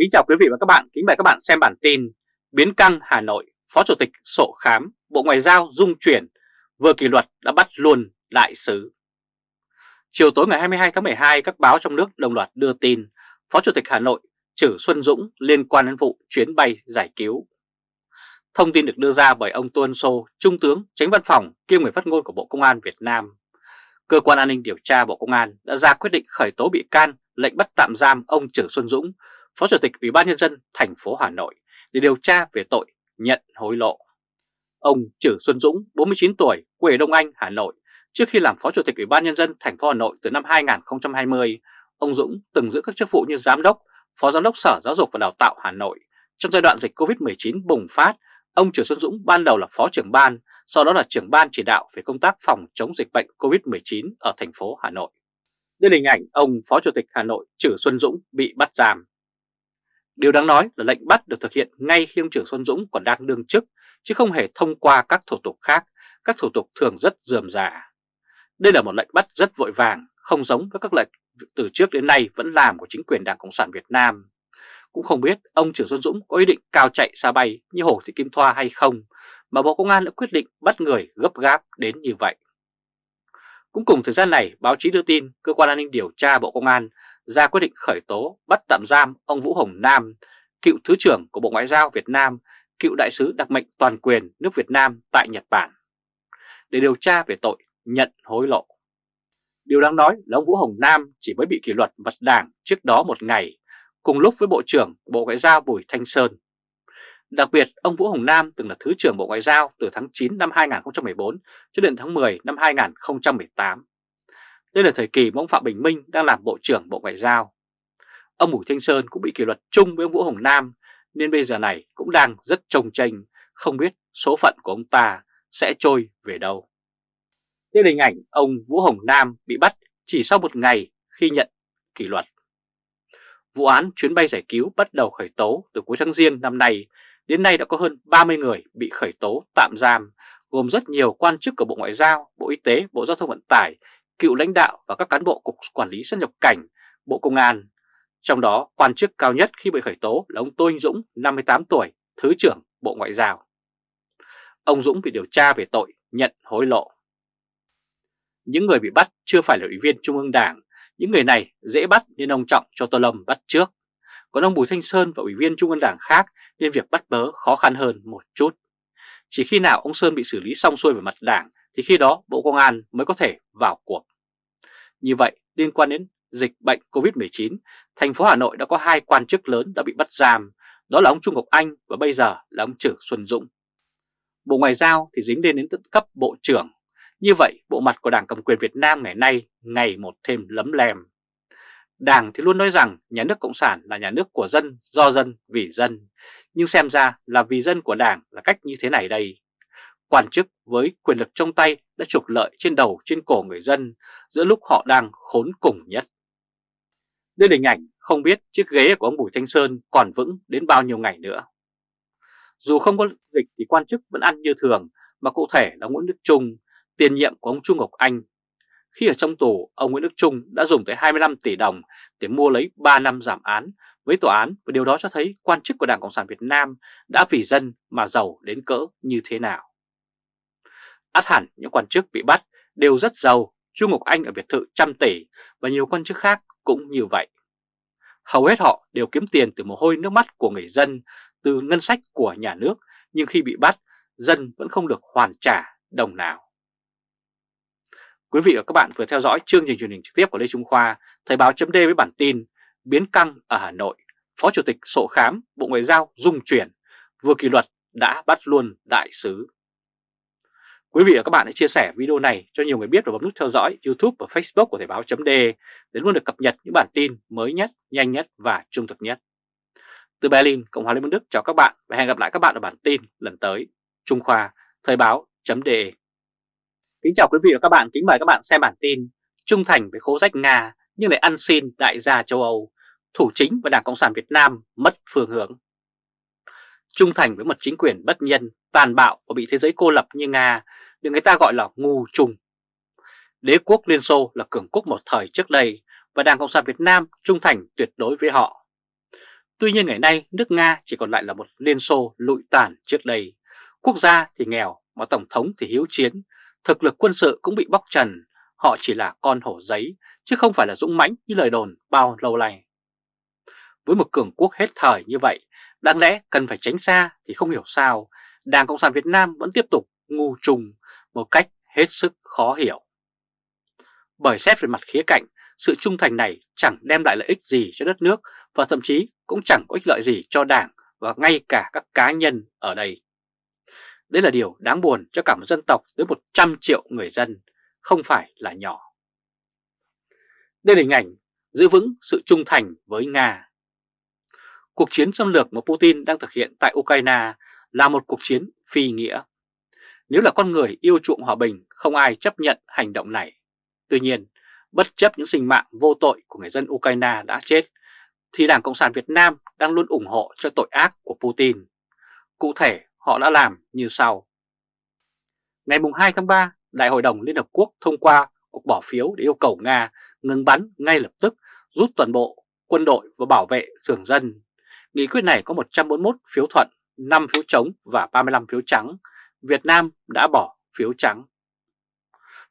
Kính chào quý vị và các bạn, kính mời các bạn xem bản tin Biến căng Hà Nội, Phó Chủ tịch Sổ Khám, Bộ Ngoại giao dung chuyển, vừa kỷ luật đã bắt luôn đại sứ. Chiều tối ngày 22 tháng 12, các báo trong nước đồng loạt đưa tin Phó Chủ tịch Hà Nội Trử Xuân Dũng liên quan đến vụ chuyến bay giải cứu. Thông tin được đưa ra bởi ông Tuân Sô, Trung tướng, tránh văn phòng kiêm người phát ngôn của Bộ Công an Việt Nam. Cơ quan an ninh điều tra Bộ Công an đã ra quyết định khởi tố bị can, lệnh bắt tạm giam ông Trử Xuân Dũng, Phó Chủ tịch Ủy ban Nhân dân thành phố Hà Nội để điều tra về tội nhận hối lộ. Ông Trử Xuân Dũng, 49 tuổi, quê Đông Anh, Hà Nội, trước khi làm Phó Chủ tịch Ủy ban Nhân dân thành phố Hà Nội từ năm 2020, ông Dũng từng giữ các chức vụ như Giám đốc, Phó Giám đốc Sở Giáo dục và Đào tạo Hà Nội. Trong giai đoạn dịch Covid-19 bùng phát, ông Trử Xuân Dũng ban đầu là Phó trưởng ban, sau đó là trưởng ban chỉ đạo về công tác phòng chống dịch bệnh Covid-19 ở thành phố Hà Nội. Đây là hình ảnh ông Phó Chủ tịch Hà Nội Trử Xuân Dũng bị bắt giam. Điều đáng nói là lệnh bắt được thực hiện ngay khi ông trưởng Xuân Dũng còn đang đương chức, chứ không hề thông qua các thủ tục khác, các thủ tục thường rất dườm già. Đây là một lệnh bắt rất vội vàng, không giống với các lệnh từ trước đến nay vẫn làm của chính quyền Đảng Cộng sản Việt Nam. Cũng không biết ông trưởng Xuân Dũng có ý định cao chạy xa bay như Hồ Thị Kim Thoa hay không, mà Bộ Công an đã quyết định bắt người gấp gáp đến như vậy. Cũng cùng thời gian này, báo chí đưa tin Cơ quan An ninh Điều tra Bộ Công an ra quyết định khởi tố bắt tạm giam ông Vũ Hồng Nam, cựu Thứ trưởng của Bộ Ngoại giao Việt Nam, cựu đại sứ đặc mệnh toàn quyền nước Việt Nam tại Nhật Bản, để điều tra về tội nhận hối lộ. Điều đáng nói là ông Vũ Hồng Nam chỉ mới bị kỷ luật vật đảng trước đó một ngày, cùng lúc với Bộ trưởng Bộ Ngoại giao Bùi Thanh Sơn. Đặc biệt, ông Vũ Hồng Nam từng là Thứ trưởng Bộ Ngoại giao từ tháng 9 năm 2014 cho đến tháng 10 năm 2018. Đây là thời kỳ mà ông Phạm Bình Minh đang làm Bộ trưởng Bộ Ngoại giao. Ông Bùi Thanh Sơn cũng bị kỷ luật chung với ông Vũ Hồng Nam nên bây giờ này cũng đang rất trông tranh, không biết số phận của ông ta sẽ trôi về đâu. Đây là hình ảnh ông Vũ Hồng Nam bị bắt chỉ sau một ngày khi nhận kỷ luật. Vụ án chuyến bay giải cứu bắt đầu khởi tố từ cuối tháng Giêng năm nay, đến nay đã có hơn 30 người bị khởi tố tạm giam, gồm rất nhiều quan chức của Bộ Ngoại giao, Bộ Y tế, Bộ Giao thông Vận tải, cựu lãnh đạo và các cán bộ Cục Quản lý xuất nhập cảnh, Bộ Công an. Trong đó, quan chức cao nhất khi bị khởi tố là ông Tô Anh Dũng, 58 tuổi, Thứ trưởng Bộ Ngoại giao. Ông Dũng bị điều tra về tội nhận hối lộ. Những người bị bắt chưa phải là ủy viên Trung ương Đảng, những người này dễ bắt nên ông Trọng cho Tô Lâm bắt trước. Còn ông Bùi Thanh Sơn và ủy viên Trung ương Đảng khác nên việc bắt bớ khó khăn hơn một chút. Chỉ khi nào ông Sơn bị xử lý xong xuôi về mặt đảng thì khi đó Bộ Công an mới có thể vào cuộc. Như vậy, liên quan đến dịch bệnh COVID-19, thành phố Hà Nội đã có hai quan chức lớn đã bị bắt giam, đó là ông Trung Ngọc Anh và bây giờ là ông Trử Xuân Dũng. Bộ Ngoại giao thì dính lên đến tận cấp Bộ trưởng. Như vậy, bộ mặt của Đảng Cầm quyền Việt Nam ngày nay ngày một thêm lấm lem. Đảng thì luôn nói rằng nhà nước Cộng sản là nhà nước của dân, do dân, vì dân. Nhưng xem ra là vì dân của Đảng là cách như thế này đây. Quan chức với quyền lực trong tay đã trục lợi trên đầu trên cổ người dân giữa lúc họ đang khốn cùng nhất. Đây là hình ảnh không biết chiếc ghế của ông Bùi Thanh Sơn còn vững đến bao nhiêu ngày nữa. Dù không có dịch thì quan chức vẫn ăn như thường, mà cụ thể là Nguyễn Đức Trung, tiền nhiệm của ông Trung Ngọc Anh. Khi ở trong tù, ông Nguyễn Đức Trung đã dùng tới 25 tỷ đồng để mua lấy 3 năm giảm án với tòa án và điều đó cho thấy quan chức của Đảng Cộng sản Việt Nam đã vì dân mà giàu đến cỡ như thế nào át hẳn những quan chức bị bắt đều rất giàu, Chu Ngọc Anh ở biệt thự trăm tỷ và nhiều quan chức khác cũng như vậy. Hầu hết họ đều kiếm tiền từ mồ hôi nước mắt của người dân, từ ngân sách của nhà nước, nhưng khi bị bắt, dân vẫn không được hoàn trả đồng nào. Quý vị và các bạn vừa theo dõi chương trình truyền hình trực tiếp của Lê Trung Khoa, Thời báo chấm với bản tin Biến căng ở Hà Nội, Phó Chủ tịch Sộ Khám, Bộ Ngoại giao dung chuyển, vừa kỷ luật đã bắt luôn đại sứ Quý vị và các bạn hãy chia sẻ video này cho nhiều người biết và bấm nút theo dõi YouTube và Facebook của Thời báo .de để luôn được cập nhật những bản tin mới nhất, nhanh nhất và trung thực nhất. Từ Berlin, Cộng hòa Liên bang Đức chào các bạn và hẹn gặp lại các bạn ở bản tin lần tới. Trung Khoa, Thời báo .de. Kính chào quý vị và các bạn, kính mời các bạn xem bản tin Trung thành với khố rách Nga nhưng lại ăn xin đại gia châu Âu, thủ chính và Đảng Cộng sản Việt Nam mất phương hướng. Trung thành với một chính quyền bất nhân, tàn bạo và bị thế giới cô lập như Nga được người ta gọi là ngu trùng. Đế quốc Liên Xô là cường quốc một thời trước đây và Đảng Cộng sản Việt Nam trung thành tuyệt đối với họ. Tuy nhiên ngày nay nước Nga chỉ còn lại là một liên xô lụi tàn trước đây. Quốc gia thì nghèo mà Tổng thống thì hiếu chiến, thực lực quân sự cũng bị bóc trần, họ chỉ là con hổ giấy chứ không phải là dũng mãnh như lời đồn bao lâu nay. Với một cường quốc hết thời như vậy, đáng lẽ cần phải tránh xa thì không hiểu sao Đảng Cộng sản Việt Nam vẫn tiếp tục ngu trùng một cách hết sức khó hiểu. Bởi xét về mặt khía cạnh, sự trung thành này chẳng đem lại lợi ích gì cho đất nước và thậm chí cũng chẳng có ích lợi gì cho đảng và ngay cả các cá nhân ở đây. Đây là điều đáng buồn cho cả một dân tộc tới 100 triệu người dân, không phải là nhỏ. Đây là hình ảnh giữ vững sự trung thành với Nga. Cuộc chiến xâm lược mà Putin đang thực hiện tại Ukraine là một cuộc chiến phi nghĩa. Nếu là con người yêu chuộng hòa bình, không ai chấp nhận hành động này. Tuy nhiên, bất chấp những sinh mạng vô tội của người dân Ukraine đã chết, thì Đảng Cộng sản Việt Nam đang luôn ủng hộ cho tội ác của Putin. Cụ thể, họ đã làm như sau. Ngày 2 tháng 3, Đại hội đồng Liên Hợp Quốc thông qua cuộc bỏ phiếu để yêu cầu Nga ngừng bắn ngay lập tức, rút toàn bộ quân đội và bảo vệ thường dân. Nghị quyết này có 141 phiếu thuận, 5 phiếu chống và 35 phiếu trắng. Việt Nam đã bỏ phiếu trắng.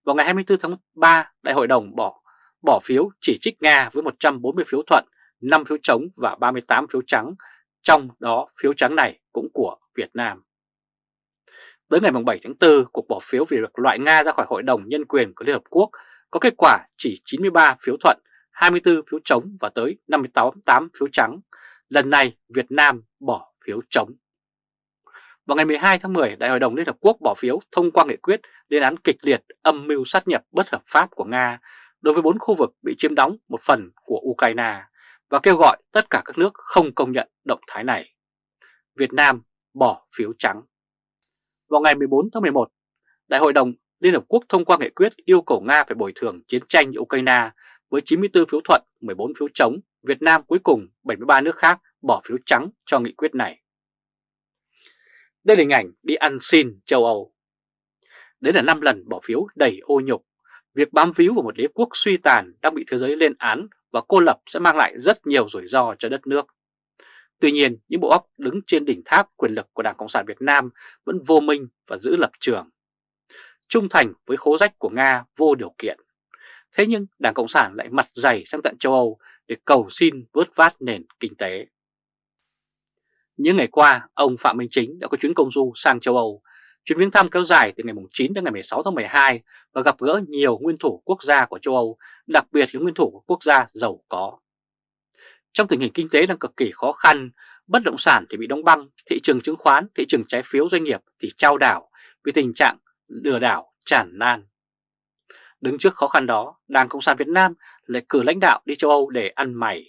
Vào ngày 24 tháng 3, Đại hội đồng bỏ bỏ phiếu chỉ trích Nga với 140 phiếu thuận, 5 phiếu chống và 38 phiếu trắng, trong đó phiếu trắng này cũng của Việt Nam. Tới ngày 7 tháng 4, cuộc bỏ phiếu về việc loại Nga ra khỏi Hội đồng Nhân quyền của Liên Hợp Quốc có kết quả chỉ 93 phiếu thuận, 24 phiếu chống và tới 58 phiếu trắng. Lần này Việt Nam bỏ phiếu chống. Vào ngày 12 tháng 10, Đại hội đồng Liên Hợp Quốc bỏ phiếu thông qua nghị quyết lên án kịch liệt âm mưu sát nhập bất hợp pháp của Nga đối với bốn khu vực bị chiếm đóng một phần của Ukraine và kêu gọi tất cả các nước không công nhận động thái này. Việt Nam bỏ phiếu trắng. Vào ngày 14 tháng 11, Đại hội đồng Liên Hợp Quốc thông qua nghị quyết yêu cầu Nga phải bồi thường chiến tranh ở Ukraine với 94 phiếu thuận, 14 phiếu chống, Việt Nam cuối cùng 73 nước khác bỏ phiếu trắng cho nghị quyết này. Đây là hình ảnh đi ăn xin châu Âu. Đấy là 5 lần bỏ phiếu đầy ô nhục. Việc bám víu vào một đế quốc suy tàn đang bị thế giới lên án và cô lập sẽ mang lại rất nhiều rủi ro cho đất nước. Tuy nhiên, những bộ óc đứng trên đỉnh tháp quyền lực của Đảng Cộng sản Việt Nam vẫn vô minh và giữ lập trường. Trung thành với khố rách của Nga vô điều kiện. Thế nhưng Đảng Cộng sản lại mặt dày sang tận châu Âu để cầu xin vớt vát nền kinh tế. Những ngày qua, ông Phạm Minh Chính đã có chuyến công du sang châu Âu. Chuyến viếng thăm kéo dài từ ngày 9 đến ngày 16 tháng 12 và gặp gỡ nhiều nguyên thủ quốc gia của châu Âu, đặc biệt là nguyên thủ của quốc gia giàu có. Trong tình hình kinh tế đang cực kỳ khó khăn, bất động sản thì bị đóng băng, thị trường chứng khoán, thị trường trái phiếu doanh nghiệp thì trao đảo vì tình trạng lừa đảo tràn lan. Đứng trước khó khăn đó, Đảng Cộng sản Việt Nam lại cử lãnh đạo đi châu Âu để ăn mày.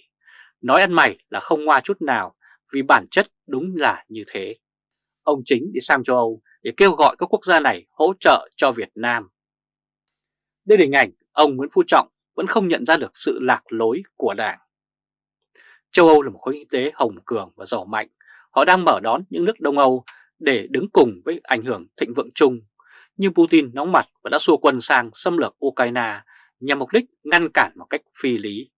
Nói ăn mày là không ngoa chút nào vì bản chất đúng là như thế. Ông chính đi sang châu Âu để kêu gọi các quốc gia này hỗ trợ cho Việt Nam. Đây là hình ảnh ông Nguyễn Phú Trọng vẫn không nhận ra được sự lạc lối của Đảng. Châu Âu là một khối kinh tế hồng cường và giàu mạnh. Họ đang mở đón những nước Đông Âu để đứng cùng với ảnh hưởng thịnh vượng chung. Nhưng Putin nóng mặt và đã xua quân sang xâm lược Ukraine nhằm mục đích ngăn cản một cách phi lý.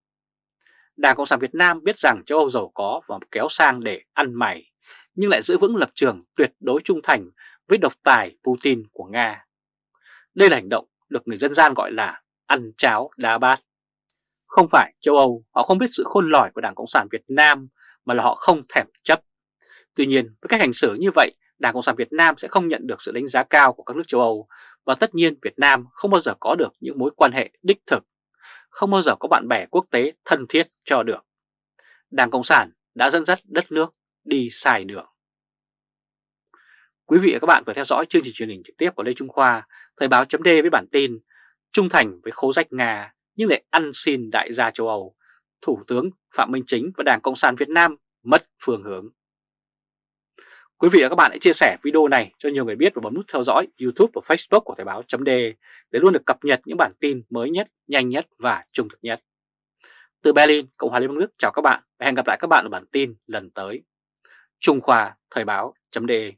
Đảng Cộng sản Việt Nam biết rằng châu Âu giàu có và kéo sang để ăn mày, nhưng lại giữ vững lập trường tuyệt đối trung thành với độc tài Putin của Nga. Đây là hành động được người dân gian gọi là ăn cháo đá bát. Không phải châu Âu họ không biết sự khôn lỏi của Đảng Cộng sản Việt Nam mà là họ không thèm chấp. Tuy nhiên với cách hành xử như vậy Đảng Cộng sản Việt Nam sẽ không nhận được sự đánh giá cao của các nước châu Âu và tất nhiên Việt Nam không bao giờ có được những mối quan hệ đích thực, không bao giờ có bạn bè quốc tế thân thiết cho được. Đảng Cộng sản đã dẫn dắt đất nước đi sai đường. Quý vị và các bạn vừa theo dõi chương trình truyền hình trực tiếp của Lê Trung Khoa, Thời báo chấm với bản tin Trung thành với khố rách Nga nhưng lại ăn xin đại gia châu Âu, Thủ tướng Phạm Minh Chính và Đảng Cộng sản Việt Nam mất phương hướng. Quý vị và các bạn hãy chia sẻ video này cho nhiều người biết và bấm nút theo dõi YouTube và Facebook của Thời báo .de để luôn được cập nhật những bản tin mới nhất, nhanh nhất và trung thực nhất. Từ Berlin, Cộng hòa Liên bang Đức chào các bạn và hẹn gặp lại các bạn ở bản tin lần tới. Trung Khoa Thời báo .de